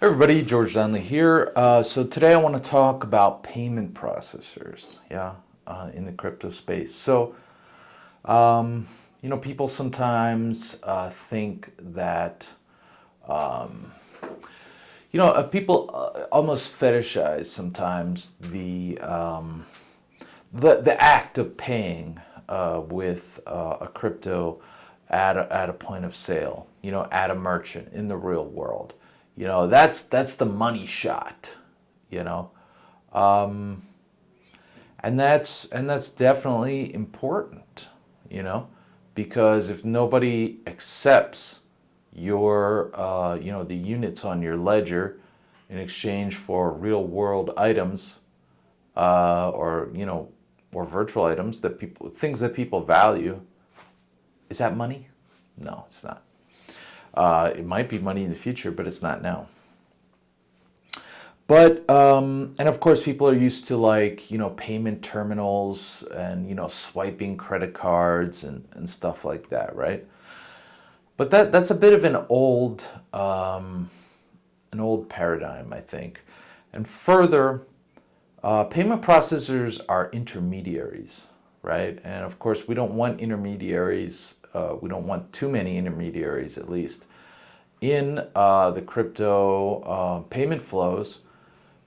Hey everybody, George Donnelly here. Uh, so today I want to talk about payment processors, yeah, uh, in the crypto space. So, um, you know, people sometimes uh, think that, um, you know, uh, people uh, almost fetishize sometimes the um, the the act of paying uh, with a crypto at a, at a point of sale, you know, at a merchant in the real world. You know, that's that's the money shot, you know. Um, and that's and that's definitely important, you know, because if nobody accepts your uh, you know the units on your ledger in exchange for real world items uh, or you know or virtual items that people things that people value is that money? No it's not uh, it might be money in the future, but it's not now. But, um, and of course, people are used to like, you know, payment terminals and, you know, swiping credit cards and, and stuff like that, right? But that, that's a bit of an old, um, an old paradigm, I think. And further, uh, payment processors are intermediaries, right? And of course, we don't want intermediaries uh, we don't want too many intermediaries at least in uh, the crypto uh, payment flows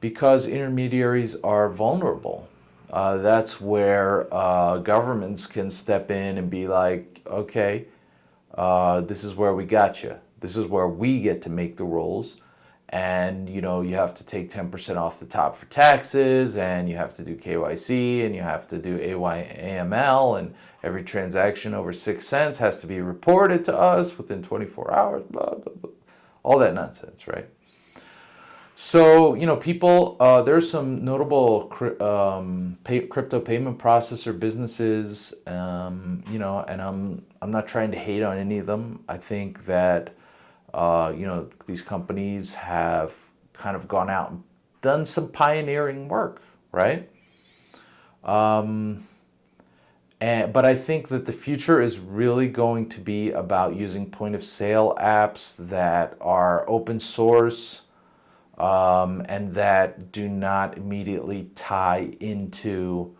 because intermediaries are vulnerable. Uh, that's where uh, governments can step in and be like, okay, uh, this is where we got you. This is where we get to make the rules and you know you have to take 10% off the top for taxes and you have to do KYC and you have to do AYAML and every transaction over six cents has to be reported to us within 24 hours blah blah blah. All that nonsense right? So you know people uh, there's some notable um, pay, crypto payment processor businesses um, you know and I'm I'm not trying to hate on any of them. I think that uh, you know, these companies have kind of gone out and done some pioneering work, right? Um, and, but I think that the future is really going to be about using point of sale apps that are open source um, and that do not immediately tie into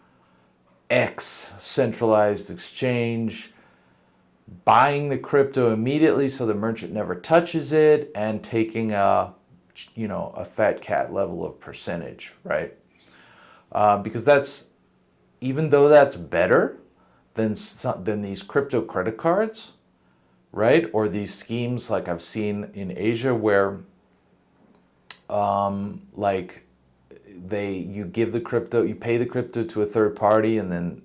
X centralized exchange buying the crypto immediately so the merchant never touches it and taking a you know a fat cat level of percentage right? Uh, because that's even though that's better than than these crypto credit cards right or these schemes like I've seen in Asia where um, like they you give the crypto you pay the crypto to a third party and then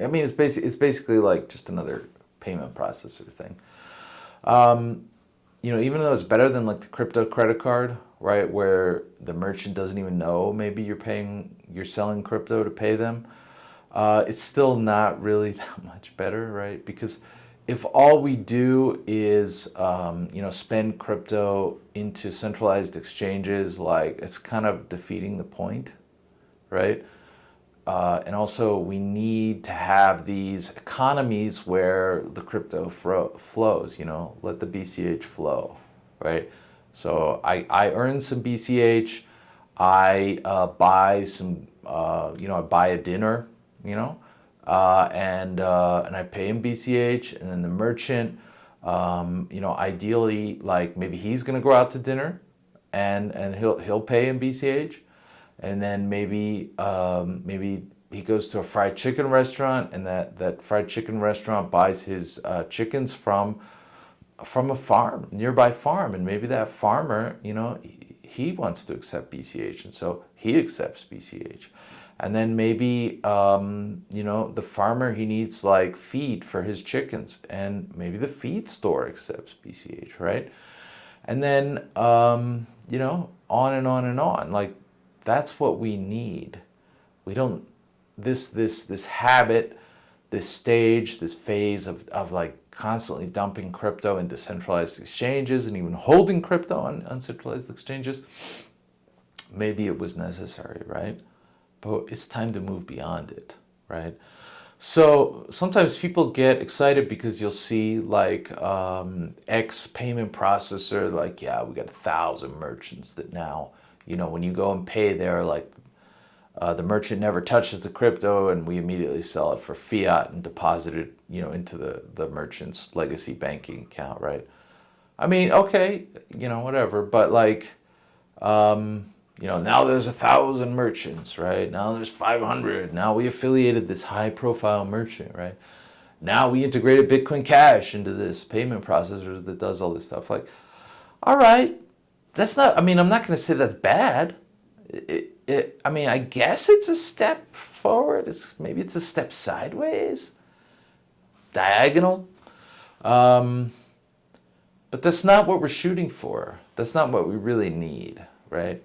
I mean it's basically it's basically like just another payment processor thing. Um, you know, even though it's better than like the crypto credit card, right, where the merchant doesn't even know maybe you're paying, you're selling crypto to pay them, uh, it's still not really that much better, right? Because if all we do is, um, you know, spend crypto into centralized exchanges, like it's kind of defeating the point, right? Uh, and also we need to have these economies where the crypto flows, you know, let the BCH flow, right? So I, I earn some BCH, I uh, buy some, uh, you know, I buy a dinner, you know, uh, and, uh, and I pay him BCH and then the merchant, um, you know, ideally, like maybe he's going to go out to dinner and, and he'll, he'll pay in BCH and then maybe um, maybe he goes to a fried chicken restaurant and that that fried chicken restaurant buys his uh, chickens from from a farm nearby farm. And maybe that farmer you know he, he wants to accept BCH and so he accepts BCH and then maybe um, you know the farmer he needs like feed for his chickens and maybe the feed store accepts BCH right and then um, you know on and on and on like that's what we need. We don't, this, this, this habit, this stage, this phase of, of like constantly dumping crypto into centralized exchanges and even holding crypto on uncentralized exchanges, maybe it was necessary, right? But it's time to move beyond it, right? So sometimes people get excited because you'll see like um, X payment processor, like, yeah, we got a thousand merchants that now, you know, when you go and pay there, like uh, the merchant never touches the crypto and we immediately sell it for fiat and deposit it, you know, into the, the merchant's legacy banking account, right? I mean, okay, you know, whatever, but like, um, you know, now there's a thousand merchants, right? Now there's 500. Now we affiliated this high profile merchant, right? Now we integrated Bitcoin Cash into this payment processor that does all this stuff. Like, all right, that's not, I mean, I'm not going to say that's bad. It, it, I mean, I guess it's a step forward. It's maybe it's a step sideways, diagonal. Um, but that's not what we're shooting for. That's not what we really need, right?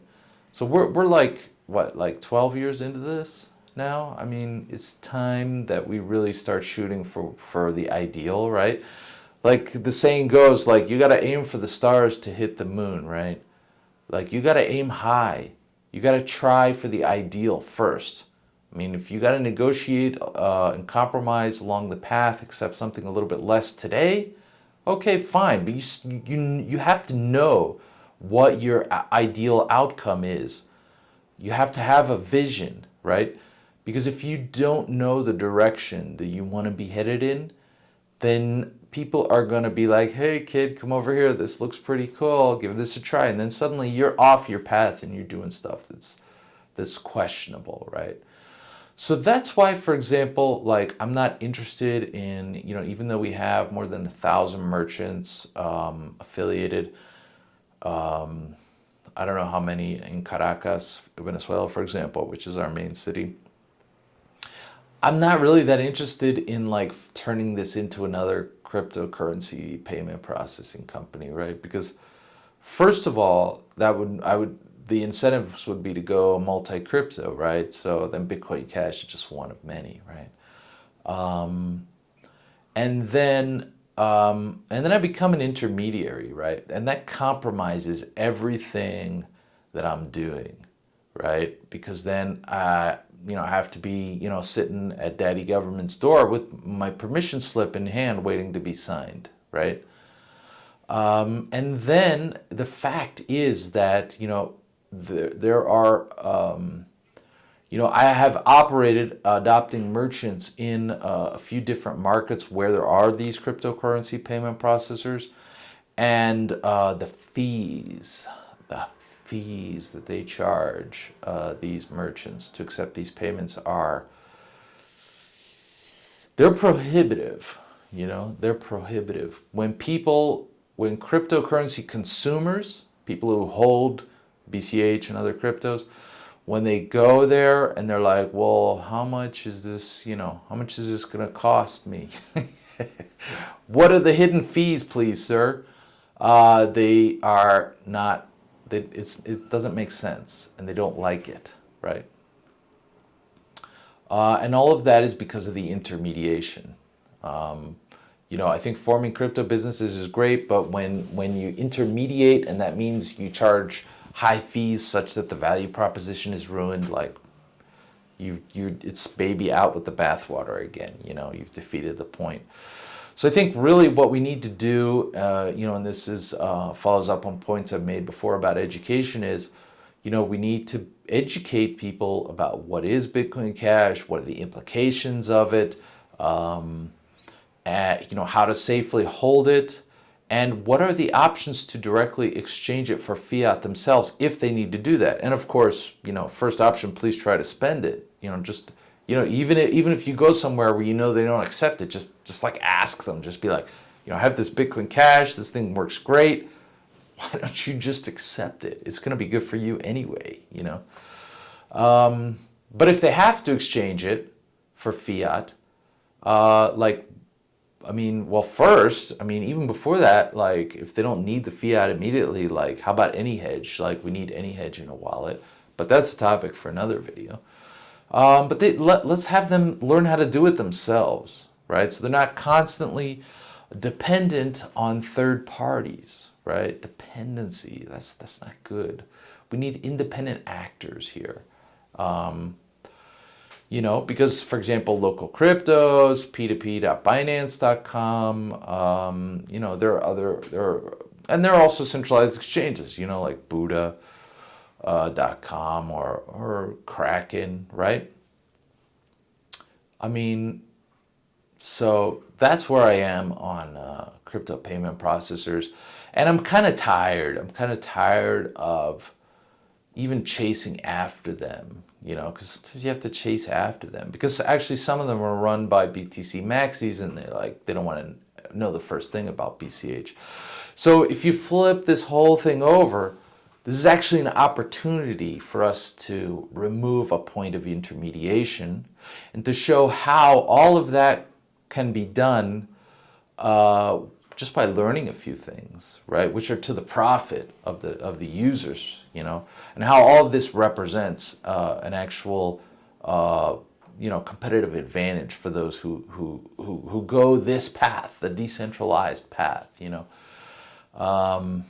So we're, we're like, what, like 12 years into this now? I mean, it's time that we really start shooting for, for the ideal, right? Like the saying goes, like, you got to aim for the stars to hit the moon, right? Like, you got to aim high. You got to try for the ideal first. I mean, if you got to negotiate uh, and compromise along the path, accept something a little bit less today, okay, fine. But you, you, you have to know what your ideal outcome is. You have to have a vision, right? Because if you don't know the direction that you want to be headed in, then people are going to be like, hey, kid, come over here. This looks pretty cool. Give this a try. And then suddenly you're off your path and you're doing stuff that's, that's questionable, right? So that's why, for example, like I'm not interested in, you know, even though we have more than a thousand merchants um, affiliated, um, I don't know how many in Caracas, Venezuela, for example, which is our main city. I'm not really that interested in like turning this into another cryptocurrency payment processing company, right? Because first of all, that would I would the incentives would be to go multi-crypto, right? So then Bitcoin Cash is just one of many, right? Um, and then um, and then I become an intermediary, right? And that compromises everything that I'm doing, right? Because then I, you know, I have to be, you know, sitting at daddy government's door with my permission slip in hand waiting to be signed, right? Um, and then the fact is that, you know, there, there are, um, you know, I have operated adopting merchants in uh, a few different markets where there are these cryptocurrency payment processors and uh, the fees, the fees that they charge uh, these merchants to accept these payments are, they're prohibitive, you know, they're prohibitive. When people, when cryptocurrency consumers, people who hold BCH and other cryptos, when they go there and they're like, well, how much is this, you know, how much is this going to cost me? what are the hidden fees, please, sir? Uh, they are not, they, it doesn't make sense and they don't like it, right? Uh, and all of that is because of the intermediation. Um, you know, I think forming crypto businesses is great, but when, when you intermediate and that means you charge high fees such that the value proposition is ruined, like you you it's baby out with the bathwater again. You know, you've defeated the point. So I think really what we need to do, uh, you know, and this is uh, follows up on points I've made before about education is, you know, we need to educate people about what is Bitcoin Cash, what are the implications of it, um, you know, how to safely hold it, and what are the options to directly exchange it for fiat themselves if they need to do that? And of course you know first option please try to spend it. You know just you know even if, even if you go somewhere where you know they don't accept it just just like ask them. Just be like you know I have this bitcoin cash. This thing works great. Why don't you just accept it? It's going to be good for you anyway you know? Um, but if they have to exchange it for fiat uh, like I mean, well, first, I mean, even before that, like, if they don't need the fiat immediately, like, how about AnyHedge? Like, we need AnyHedge in a wallet. But that's a topic for another video. Um, but they, let, let's have them learn how to do it themselves, right? So they're not constantly dependent on third parties, right? Dependency, that's, that's not good. We need independent actors here. Um, you know, because for example, LocalCryptos, p2p.binance.com, um, you know, there are other, there are, and there are also centralized exchanges, you know, like Buda, uh, .com or, or Kraken, right? I mean, so that's where I am on uh, crypto payment processors. And I'm kind of tired. I'm kind of tired of even chasing after them, you know, because sometimes you have to chase after them. Because actually some of them are run by BTC Maxis and they're like, they don't want to know the first thing about BCH. So if you flip this whole thing over, this is actually an opportunity for us to remove a point of intermediation and to show how all of that can be done uh, just by learning a few things, right? Which are to the profit of the of the users, you know, and how all of this represents uh, an actual, uh, you know, competitive advantage for those who who who who go this path, the decentralized path, you know. Um,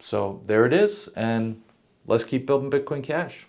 so there it is, and let's keep building Bitcoin Cash.